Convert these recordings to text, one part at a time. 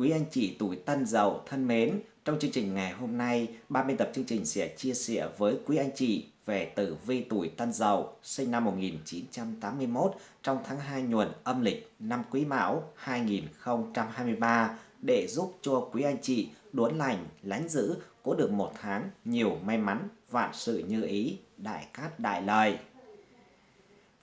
Quý anh chị tuổi Tân Dậu thân mến, trong chương trình ngày hôm nay, ban biên tập chương trình sẽ chia sẻ với quý anh chị về tử vi tuổi Tân Dậu sinh năm 1981 trong tháng 2 nhuận âm lịch năm Quý Mão 2023 để giúp cho quý anh chị đốn lành, lánh giữ, có được một tháng nhiều may mắn, vạn sự như ý, đại cát đại lợi.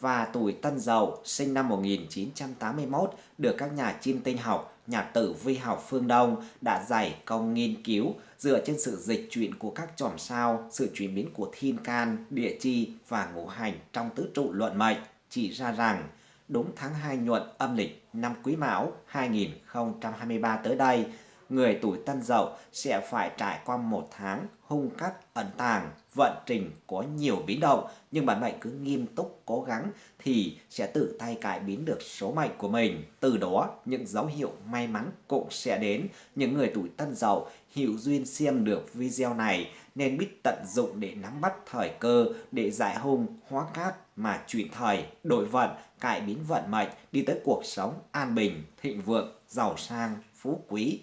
Và tuổi Tân Dậu sinh năm 1981 được các nhà chiêm tinh học, nhà tử vi học phương Đông đã giải công nghiên cứu dựa trên sự dịch chuyển của các chòm sao, sự chuyển biến của thiên can, địa chi và ngũ hành trong tứ trụ luận mệnh chỉ ra rằng đúng tháng 2 nhuận âm lịch năm Quý Mão 2023 tới đây, người tuổi Tân Dậu sẽ phải trải qua một tháng hung cắt ẩn tàng, vận trình có nhiều biến động nhưng bản mệnh cứ nghiêm túc cố gắng thì sẽ tự tay cải biến được số mệnh của mình. Từ đó những dấu hiệu may mắn cũng sẽ đến. Những người tuổi Tân Dậu hiểu duyên xem được video này nên biết tận dụng để nắm bắt thời cơ để giải hung hóa cát mà chuyển thời đổi vận cải biến vận mệnh đi tới cuộc sống an bình thịnh vượng giàu sang phú quý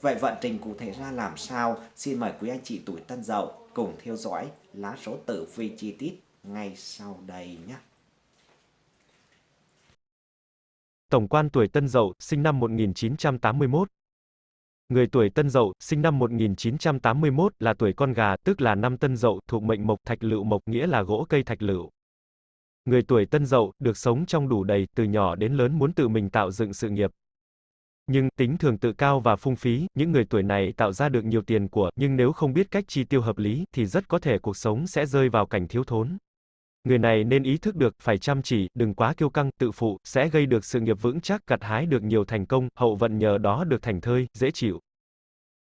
Vậy vận trình cụ thể ra làm sao? Xin mời quý anh chị tuổi Tân Dậu cùng theo dõi lá số tử vi chi tiết ngay sau đây nhé. Tổng quan tuổi Tân Dậu, sinh năm 1981. Người tuổi Tân Dậu, sinh năm 1981 là tuổi con gà, tức là năm Tân Dậu, thuộc mệnh mộc thạch lựu mộc nghĩa là gỗ cây thạch lựu. Người tuổi Tân Dậu được sống trong đủ đầy, từ nhỏ đến lớn muốn tự mình tạo dựng sự nghiệp, nhưng, tính thường tự cao và phung phí, những người tuổi này tạo ra được nhiều tiền của, nhưng nếu không biết cách chi tiêu hợp lý, thì rất có thể cuộc sống sẽ rơi vào cảnh thiếu thốn. Người này nên ý thức được, phải chăm chỉ, đừng quá kiêu căng, tự phụ, sẽ gây được sự nghiệp vững chắc, gặt hái được nhiều thành công, hậu vận nhờ đó được thành thơi, dễ chịu.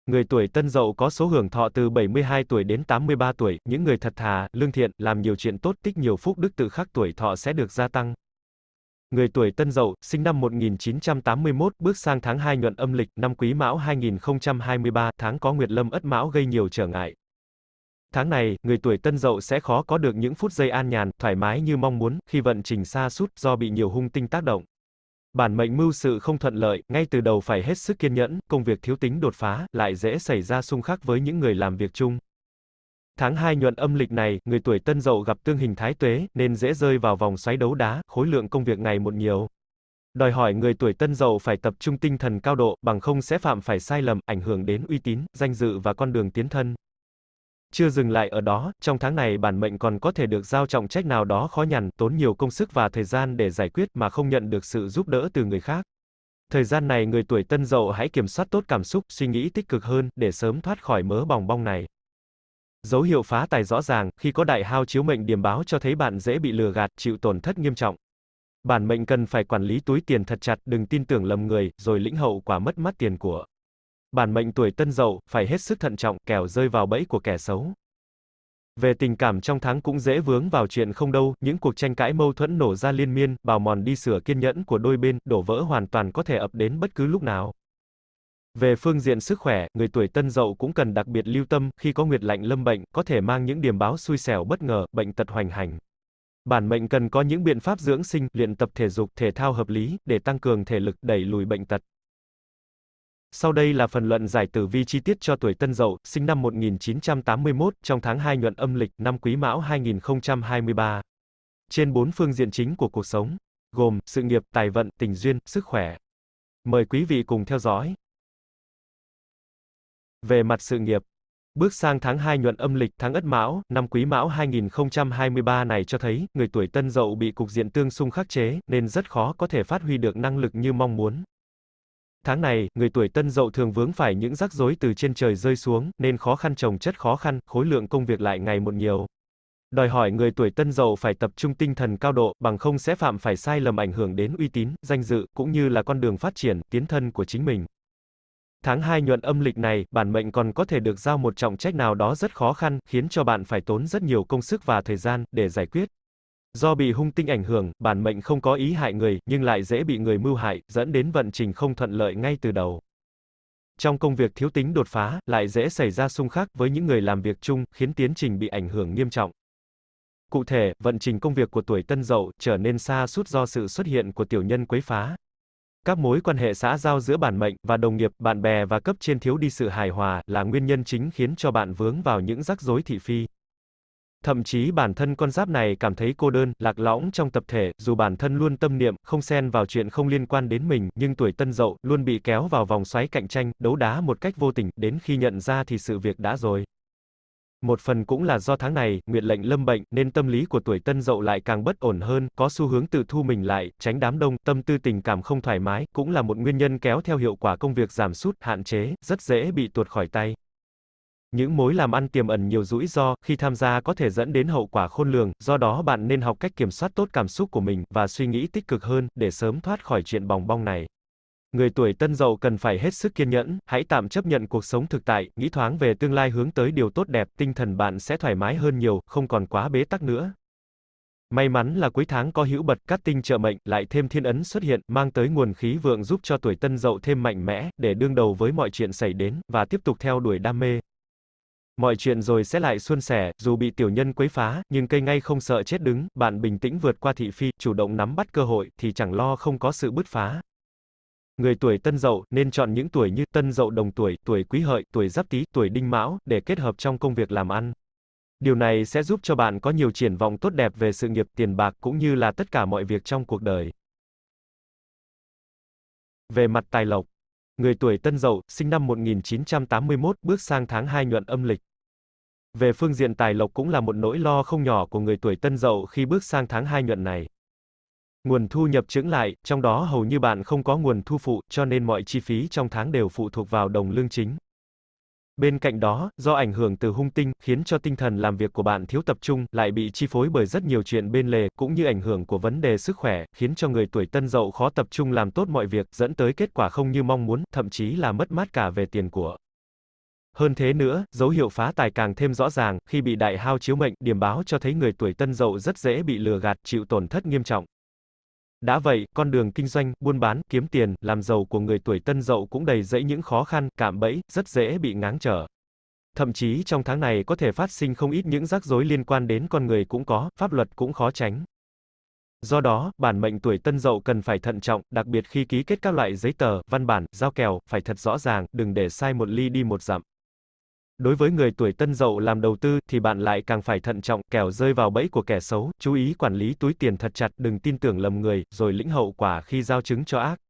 Người tuổi Tân Dậu có số hưởng thọ từ 72 tuổi đến 83 tuổi, những người thật thà, lương thiện, làm nhiều chuyện tốt, tích nhiều phúc đức tự khắc tuổi thọ sẽ được gia tăng. Người tuổi Tân Dậu, sinh năm 1981, bước sang tháng 2 nhuận âm lịch, năm Quý Mão 2023, tháng có Nguyệt Lâm Ất Mão gây nhiều trở ngại. Tháng này, người tuổi Tân Dậu sẽ khó có được những phút giây an nhàn, thoải mái như mong muốn, khi vận trình xa sút do bị nhiều hung tinh tác động. Bản mệnh mưu sự không thuận lợi, ngay từ đầu phải hết sức kiên nhẫn, công việc thiếu tính đột phá, lại dễ xảy ra xung khắc với những người làm việc chung. Tháng 2 nhuận âm lịch này, người tuổi tân dậu gặp tương hình thái tuế, nên dễ rơi vào vòng xoáy đấu đá, khối lượng công việc ngày một nhiều. Đòi hỏi người tuổi tân dậu phải tập trung tinh thần cao độ, bằng không sẽ phạm phải sai lầm, ảnh hưởng đến uy tín, danh dự và con đường tiến thân. Chưa dừng lại ở đó, trong tháng này bản mệnh còn có thể được giao trọng trách nào đó khó nhằn, tốn nhiều công sức và thời gian để giải quyết mà không nhận được sự giúp đỡ từ người khác. Thời gian này người tuổi tân dậu hãy kiểm soát tốt cảm xúc, suy nghĩ tích cực hơn, để sớm thoát khỏi mớ bòng bong này. Dấu hiệu phá tài rõ ràng, khi có đại hao chiếu mệnh điểm báo cho thấy bạn dễ bị lừa gạt, chịu tổn thất nghiêm trọng. Bản mệnh cần phải quản lý túi tiền thật chặt, đừng tin tưởng lầm người, rồi lĩnh hậu quả mất mát tiền của. Bản mệnh tuổi tân dậu, phải hết sức thận trọng, kẻo rơi vào bẫy của kẻ xấu. Về tình cảm trong tháng cũng dễ vướng vào chuyện không đâu, những cuộc tranh cãi mâu thuẫn nổ ra liên miên, bào mòn đi sửa kiên nhẫn của đôi bên, đổ vỡ hoàn toàn có thể ập đến bất cứ lúc nào. Về phương diện sức khỏe, người tuổi tân dậu cũng cần đặc biệt lưu tâm, khi có nguyệt lạnh lâm bệnh, có thể mang những điểm báo xui xẻo bất ngờ, bệnh tật hoành hành. Bản mệnh cần có những biện pháp dưỡng sinh, luyện tập thể dục, thể thao hợp lý, để tăng cường thể lực, đẩy lùi bệnh tật. Sau đây là phần luận giải tử vi chi tiết cho tuổi Tân Dậu, sinh năm 1981, trong tháng 2 nhuận âm lịch, năm Quý Mão 2023. Trên bốn phương diện chính của cuộc sống, gồm sự nghiệp, tài vận, tình duyên, sức khỏe. Mời quý vị cùng theo dõi. Về mặt sự nghiệp, Bước sang tháng 2 nhuận âm lịch tháng Ất Mão, năm Quý Mão 2023 này cho thấy, người tuổi Tân Dậu bị cục diện tương xung khắc chế, nên rất khó có thể phát huy được năng lực như mong muốn. Tháng này, người tuổi Tân Dậu thường vướng phải những rắc rối từ trên trời rơi xuống, nên khó khăn trồng chất khó khăn, khối lượng công việc lại ngày một nhiều. Đòi hỏi người tuổi Tân Dậu phải tập trung tinh thần cao độ, bằng không sẽ phạm phải sai lầm ảnh hưởng đến uy tín, danh dự, cũng như là con đường phát triển, tiến thân của chính mình. Tháng 2 nhuận âm lịch này, bản mệnh còn có thể được giao một trọng trách nào đó rất khó khăn, khiến cho bạn phải tốn rất nhiều công sức và thời gian để giải quyết. Do bị hung tinh ảnh hưởng, bản mệnh không có ý hại người, nhưng lại dễ bị người mưu hại, dẫn đến vận trình không thuận lợi ngay từ đầu. Trong công việc thiếu tính đột phá, lại dễ xảy ra xung khắc với những người làm việc chung, khiến tiến trình bị ảnh hưởng nghiêm trọng. Cụ thể, vận trình công việc của tuổi Tân Dậu trở nên xa suốt do sự xuất hiện của tiểu nhân quấy phá. Các mối quan hệ xã giao giữa bản mệnh và đồng nghiệp, bạn bè và cấp trên thiếu đi sự hài hòa là nguyên nhân chính khiến cho bạn vướng vào những rắc rối thị phi. Thậm chí bản thân con giáp này cảm thấy cô đơn, lạc lõng trong tập thể, dù bản thân luôn tâm niệm, không xen vào chuyện không liên quan đến mình, nhưng tuổi tân dậu, luôn bị kéo vào vòng xoáy cạnh tranh, đấu đá một cách vô tình, đến khi nhận ra thì sự việc đã rồi. Một phần cũng là do tháng này, nguyệt lệnh lâm bệnh, nên tâm lý của tuổi tân dậu lại càng bất ổn hơn, có xu hướng tự thu mình lại, tránh đám đông, tâm tư tình cảm không thoải mái, cũng là một nguyên nhân kéo theo hiệu quả công việc giảm sút, hạn chế, rất dễ bị tuột khỏi tay. Những mối làm ăn tiềm ẩn nhiều rủi ro, khi tham gia có thể dẫn đến hậu quả khôn lường, do đó bạn nên học cách kiểm soát tốt cảm xúc của mình, và suy nghĩ tích cực hơn, để sớm thoát khỏi chuyện bòng bong này. Người tuổi tân dậu cần phải hết sức kiên nhẫn, hãy tạm chấp nhận cuộc sống thực tại, nghĩ thoáng về tương lai hướng tới điều tốt đẹp, tinh thần bạn sẽ thoải mái hơn nhiều, không còn quá bế tắc nữa. May mắn là cuối tháng có hữu bật cát tinh trợ mệnh, lại thêm thiên ấn xuất hiện, mang tới nguồn khí vượng giúp cho tuổi tân dậu thêm mạnh mẽ, để đương đầu với mọi chuyện xảy đến, và tiếp tục theo đuổi đam mê. Mọi chuyện rồi sẽ lại suôn sẻ, dù bị tiểu nhân quấy phá, nhưng cây ngay không sợ chết đứng, bạn bình tĩnh vượt qua thị phi, chủ động nắm bắt cơ hội, thì chẳng lo không có sự bứt phá. Người tuổi Tân Dậu nên chọn những tuổi như Tân Dậu đồng tuổi, tuổi Quý Hợi, tuổi Giáp Tý, tuổi Đinh Mão để kết hợp trong công việc làm ăn. Điều này sẽ giúp cho bạn có nhiều triển vọng tốt đẹp về sự nghiệp, tiền bạc cũng như là tất cả mọi việc trong cuộc đời. Về mặt tài lộc, người tuổi Tân Dậu, sinh năm 1981, bước sang tháng 2 nhuận âm lịch. Về phương diện tài lộc cũng là một nỗi lo không nhỏ của người tuổi Tân Dậu khi bước sang tháng 2 nhuận này. Nguồn thu nhập chững lại, trong đó hầu như bạn không có nguồn thu phụ, cho nên mọi chi phí trong tháng đều phụ thuộc vào đồng lương chính. Bên cạnh đó, do ảnh hưởng từ hung tinh, khiến cho tinh thần làm việc của bạn thiếu tập trung, lại bị chi phối bởi rất nhiều chuyện bên lề, cũng như ảnh hưởng của vấn đề sức khỏe, khiến cho người tuổi tân dậu khó tập trung làm tốt mọi việc, dẫn tới kết quả không như mong muốn, thậm chí là mất mát cả về tiền của. Hơn thế nữa, dấu hiệu phá tài càng thêm rõ ràng, khi bị đại hao chiếu mệnh, điểm báo cho thấy người tuổi tân dậu rất dễ bị lừa gạt, chịu tổn thất nghiêm trọng. Đã vậy, con đường kinh doanh, buôn bán, kiếm tiền, làm giàu của người tuổi tân dậu cũng đầy dẫy những khó khăn, cạm bẫy, rất dễ bị ngáng trở. Thậm chí trong tháng này có thể phát sinh không ít những rắc rối liên quan đến con người cũng có, pháp luật cũng khó tránh. Do đó, bản mệnh tuổi tân dậu cần phải thận trọng, đặc biệt khi ký kết các loại giấy tờ, văn bản, giao kèo, phải thật rõ ràng, đừng để sai một ly đi một dặm. Đối với người tuổi tân dậu làm đầu tư thì bạn lại càng phải thận trọng, kẻo rơi vào bẫy của kẻ xấu, chú ý quản lý túi tiền thật chặt, đừng tin tưởng lầm người, rồi lĩnh hậu quả khi giao chứng cho ác.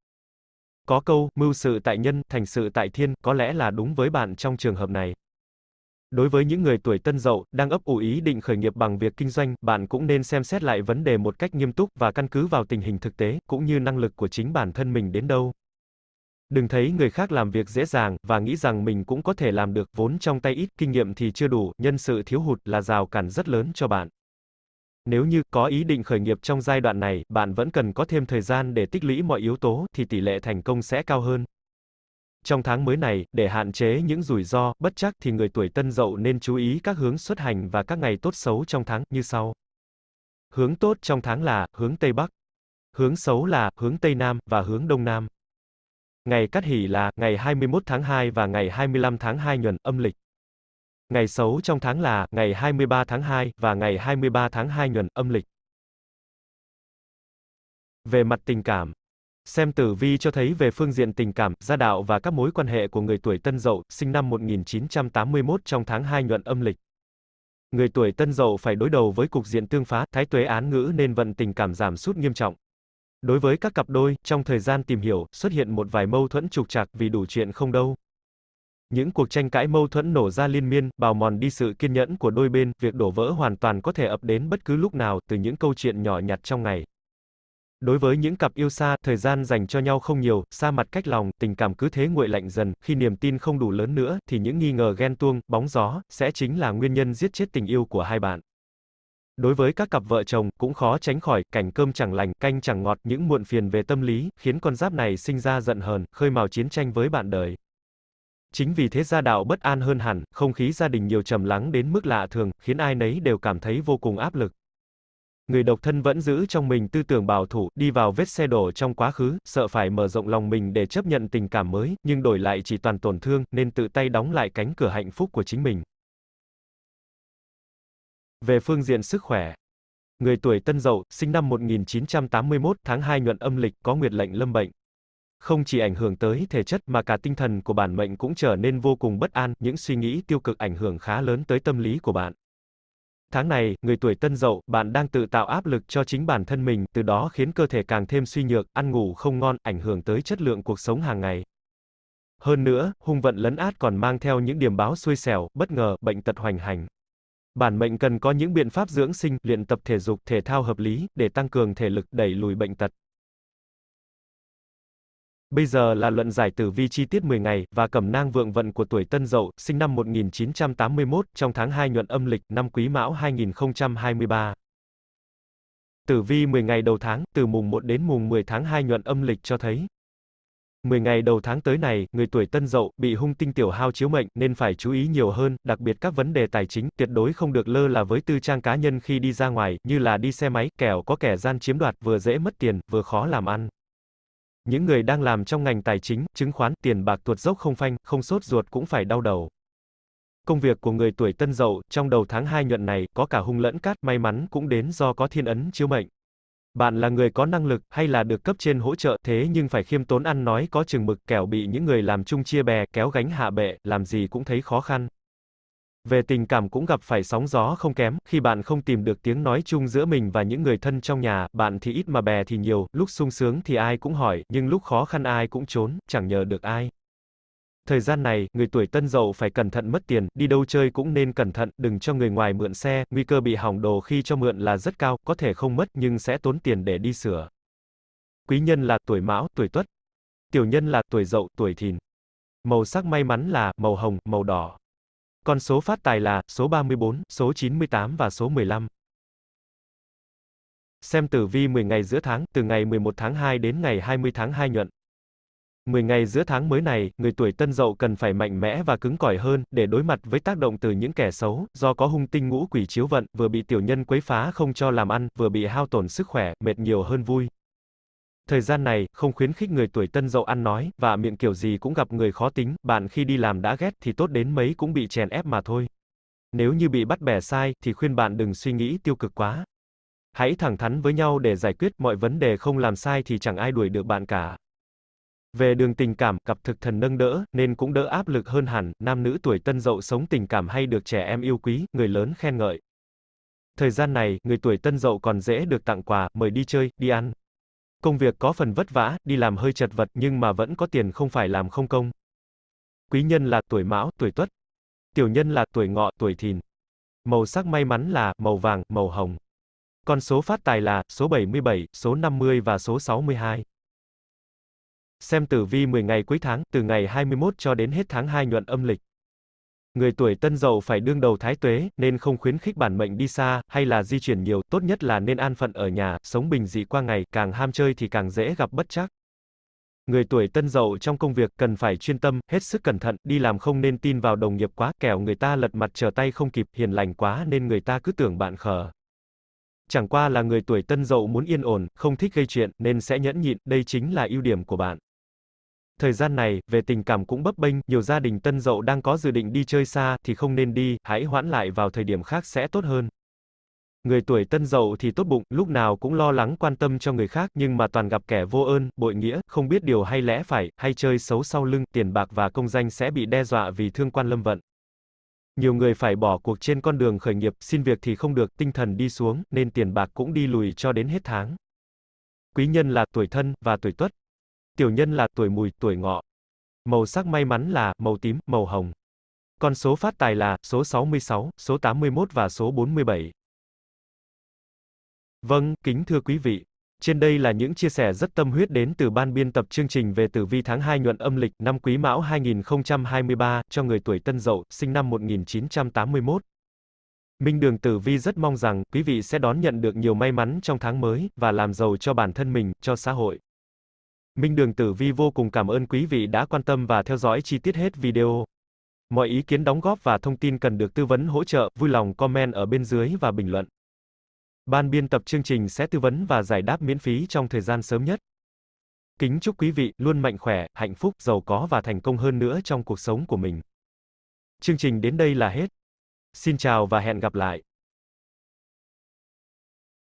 Có câu, mưu sự tại nhân, thành sự tại thiên, có lẽ là đúng với bạn trong trường hợp này. Đối với những người tuổi tân dậu, đang ấp ủ ý định khởi nghiệp bằng việc kinh doanh, bạn cũng nên xem xét lại vấn đề một cách nghiêm túc và căn cứ vào tình hình thực tế, cũng như năng lực của chính bản thân mình đến đâu. Đừng thấy người khác làm việc dễ dàng, và nghĩ rằng mình cũng có thể làm được, vốn trong tay ít, kinh nghiệm thì chưa đủ, nhân sự thiếu hụt là rào cản rất lớn cho bạn. Nếu như có ý định khởi nghiệp trong giai đoạn này, bạn vẫn cần có thêm thời gian để tích lũy mọi yếu tố, thì tỷ lệ thành công sẽ cao hơn. Trong tháng mới này, để hạn chế những rủi ro, bất chắc thì người tuổi tân dậu nên chú ý các hướng xuất hành và các ngày tốt xấu trong tháng, như sau. Hướng tốt trong tháng là, hướng Tây Bắc. Hướng xấu là, hướng Tây Nam, và hướng Đông Nam. Ngày cắt hỷ là ngày 21 tháng 2 và ngày 25 tháng 2 nhuận âm lịch. Ngày xấu trong tháng là ngày 23 tháng 2 và ngày 23 tháng 2 nhuận âm lịch. Về mặt tình cảm, xem tử vi cho thấy về phương diện tình cảm, gia đạo và các mối quan hệ của người tuổi Tân Dậu, sinh năm 1981 trong tháng 2 nhuận âm lịch. Người tuổi Tân Dậu phải đối đầu với cục diện tương phá, thái tuế án ngữ nên vận tình cảm giảm sút nghiêm trọng. Đối với các cặp đôi, trong thời gian tìm hiểu, xuất hiện một vài mâu thuẫn trục trặc vì đủ chuyện không đâu. Những cuộc tranh cãi mâu thuẫn nổ ra liên miên, bào mòn đi sự kiên nhẫn của đôi bên, việc đổ vỡ hoàn toàn có thể ập đến bất cứ lúc nào, từ những câu chuyện nhỏ nhặt trong ngày. Đối với những cặp yêu xa, thời gian dành cho nhau không nhiều, xa mặt cách lòng, tình cảm cứ thế nguội lạnh dần, khi niềm tin không đủ lớn nữa, thì những nghi ngờ ghen tuông, bóng gió, sẽ chính là nguyên nhân giết chết tình yêu của hai bạn. Đối với các cặp vợ chồng, cũng khó tránh khỏi cảnh cơm chẳng lành, canh chẳng ngọt, những muộn phiền về tâm lý, khiến con giáp này sinh ra giận hờn, khơi mào chiến tranh với bạn đời. Chính vì thế gia đạo bất an hơn hẳn, không khí gia đình nhiều trầm lắng đến mức lạ thường, khiến ai nấy đều cảm thấy vô cùng áp lực. Người độc thân vẫn giữ trong mình tư tưởng bảo thủ, đi vào vết xe đổ trong quá khứ, sợ phải mở rộng lòng mình để chấp nhận tình cảm mới, nhưng đổi lại chỉ toàn tổn thương, nên tự tay đóng lại cánh cửa hạnh phúc của chính mình. Về phương diện sức khỏe, người tuổi Tân Dậu, sinh năm 1981, tháng 2 nhuận âm lịch, có nguyệt lệnh lâm bệnh. không chỉ ảnh hưởng tới thể chất mà cả tinh thần của bản mệnh cũng trở nên vô cùng bất an, những suy nghĩ tiêu cực ảnh hưởng khá lớn tới tâm lý của bạn. Tháng này, người tuổi Tân Dậu, bạn đang tự tạo áp lực cho chính bản thân mình, từ đó khiến cơ thể càng thêm suy nhược, ăn ngủ không ngon, ảnh hưởng tới chất lượng cuộc sống hàng ngày. Hơn nữa, hung vận lấn át còn mang theo những điểm báo xui xẻo, bất ngờ, bệnh tật hoành hành. Bản mệnh cần có những biện pháp dưỡng sinh, luyện tập thể dục, thể thao hợp lý, để tăng cường thể lực, đẩy lùi bệnh tật. Bây giờ là luận giải tử vi chi tiết 10 ngày, và cẩm nang vượng vận của tuổi Tân Dậu, sinh năm 1981, trong tháng 2 nhuận âm lịch, năm Quý Mão 2023. Tử vi 10 ngày đầu tháng, từ mùng 1 đến mùng 10 tháng 2 nhuận âm lịch cho thấy, 10 ngày đầu tháng tới này, người tuổi Tân Dậu bị hung tinh tiểu hao chiếu mệnh nên phải chú ý nhiều hơn, đặc biệt các vấn đề tài chính, tuyệt đối không được lơ là với tư trang cá nhân khi đi ra ngoài, như là đi xe máy, kẻo có kẻ gian chiếm đoạt, vừa dễ mất tiền, vừa khó làm ăn. Những người đang làm trong ngành tài chính, chứng khoán, tiền bạc tuột dốc không phanh, không sốt ruột cũng phải đau đầu. Công việc của người tuổi Tân Dậu trong đầu tháng 2 nhuận này có cả hung lẫn cát, may mắn cũng đến do có thiên ấn chiếu mệnh. Bạn là người có năng lực, hay là được cấp trên hỗ trợ, thế nhưng phải khiêm tốn ăn nói có chừng mực, kẻo bị những người làm chung chia bè, kéo gánh hạ bệ, làm gì cũng thấy khó khăn. Về tình cảm cũng gặp phải sóng gió không kém, khi bạn không tìm được tiếng nói chung giữa mình và những người thân trong nhà, bạn thì ít mà bè thì nhiều, lúc sung sướng thì ai cũng hỏi, nhưng lúc khó khăn ai cũng trốn, chẳng nhờ được ai. Thời gian này, người tuổi tân dậu phải cẩn thận mất tiền, đi đâu chơi cũng nên cẩn thận, đừng cho người ngoài mượn xe, nguy cơ bị hỏng đồ khi cho mượn là rất cao, có thể không mất nhưng sẽ tốn tiền để đi sửa. Quý nhân là tuổi mão, tuổi tuất. Tiểu nhân là tuổi dậu, tuổi thìn. Màu sắc may mắn là màu hồng, màu đỏ. Con số phát tài là số 34, số 98 và số 15. Xem tử vi 10 ngày giữa tháng, từ ngày 11 tháng 2 đến ngày 20 tháng 2 nhuận. 10 ngày giữa tháng mới này, người tuổi Tân Dậu cần phải mạnh mẽ và cứng cỏi hơn để đối mặt với tác động từ những kẻ xấu, do có hung tinh ngũ quỷ chiếu vận, vừa bị tiểu nhân quấy phá không cho làm ăn, vừa bị hao tổn sức khỏe, mệt nhiều hơn vui. Thời gian này, không khuyến khích người tuổi Tân Dậu ăn nói, và miệng kiểu gì cũng gặp người khó tính, bạn khi đi làm đã ghét thì tốt đến mấy cũng bị chèn ép mà thôi. Nếu như bị bắt bẻ sai, thì khuyên bạn đừng suy nghĩ tiêu cực quá. Hãy thẳng thắn với nhau để giải quyết mọi vấn đề không làm sai thì chẳng ai đuổi được bạn cả. Về đường tình cảm, cặp thực thần nâng đỡ, nên cũng đỡ áp lực hơn hẳn, nam nữ tuổi tân dậu sống tình cảm hay được trẻ em yêu quý, người lớn khen ngợi. Thời gian này, người tuổi tân dậu còn dễ được tặng quà, mời đi chơi, đi ăn. Công việc có phần vất vả, đi làm hơi chật vật nhưng mà vẫn có tiền không phải làm không công. Quý nhân là tuổi mão, tuổi tuất. Tiểu nhân là tuổi ngọ, tuổi thìn. Màu sắc may mắn là màu vàng, màu hồng. Con số phát tài là số 77, số 50 và số 62. Xem tử vi 10 ngày cuối tháng, từ ngày 21 cho đến hết tháng 2 nhuận âm lịch. Người tuổi tân dậu phải đương đầu thái tuế, nên không khuyến khích bản mệnh đi xa, hay là di chuyển nhiều, tốt nhất là nên an phận ở nhà, sống bình dị qua ngày, càng ham chơi thì càng dễ gặp bất chắc. Người tuổi tân dậu trong công việc cần phải chuyên tâm, hết sức cẩn thận, đi làm không nên tin vào đồng nghiệp quá, kẻo người ta lật mặt trở tay không kịp, hiền lành quá nên người ta cứ tưởng bạn khờ. Chẳng qua là người tuổi tân dậu muốn yên ổn, không thích gây chuyện, nên sẽ nhẫn nhịn, đây chính là ưu điểm của bạn. Thời gian này, về tình cảm cũng bấp bênh, nhiều gia đình tân dậu đang có dự định đi chơi xa, thì không nên đi, hãy hoãn lại vào thời điểm khác sẽ tốt hơn. Người tuổi tân dậu thì tốt bụng, lúc nào cũng lo lắng quan tâm cho người khác, nhưng mà toàn gặp kẻ vô ơn, bội nghĩa, không biết điều hay lẽ phải, hay chơi xấu sau lưng, tiền bạc và công danh sẽ bị đe dọa vì thương quan lâm vận. Nhiều người phải bỏ cuộc trên con đường khởi nghiệp, xin việc thì không được, tinh thần đi xuống, nên tiền bạc cũng đi lùi cho đến hết tháng. Quý nhân là tuổi thân, và tuổi tuất, Tiểu nhân là tuổi mùi, tuổi ngọ. Màu sắc may mắn là màu tím, màu hồng. Con số phát tài là số 66, số 81 và số 47. Vâng, kính thưa quý vị. Trên đây là những chia sẻ rất tâm huyết đến từ ban biên tập chương trình về tử vi tháng 2 nhuận âm lịch năm Quý Mão 2023 cho người tuổi Tân Dậu, sinh năm 1981. Minh Đường Tử Vi rất mong rằng quý vị sẽ đón nhận được nhiều may mắn trong tháng mới và làm giàu cho bản thân mình, cho xã hội. Minh Đường Tử Vi vô cùng cảm ơn quý vị đã quan tâm và theo dõi chi tiết hết video. Mọi ý kiến đóng góp và thông tin cần được tư vấn hỗ trợ, vui lòng comment ở bên dưới và bình luận. Ban biên tập chương trình sẽ tư vấn và giải đáp miễn phí trong thời gian sớm nhất. Kính chúc quý vị luôn mạnh khỏe, hạnh phúc, giàu có và thành công hơn nữa trong cuộc sống của mình. Chương trình đến đây là hết. Xin chào và hẹn gặp lại.